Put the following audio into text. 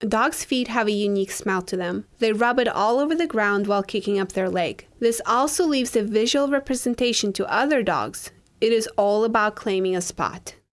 Dogs' feet have a unique smell to them. They rub it all over the ground while kicking up their leg. This also leaves a visual representation to other dogs. It is all about claiming a spot.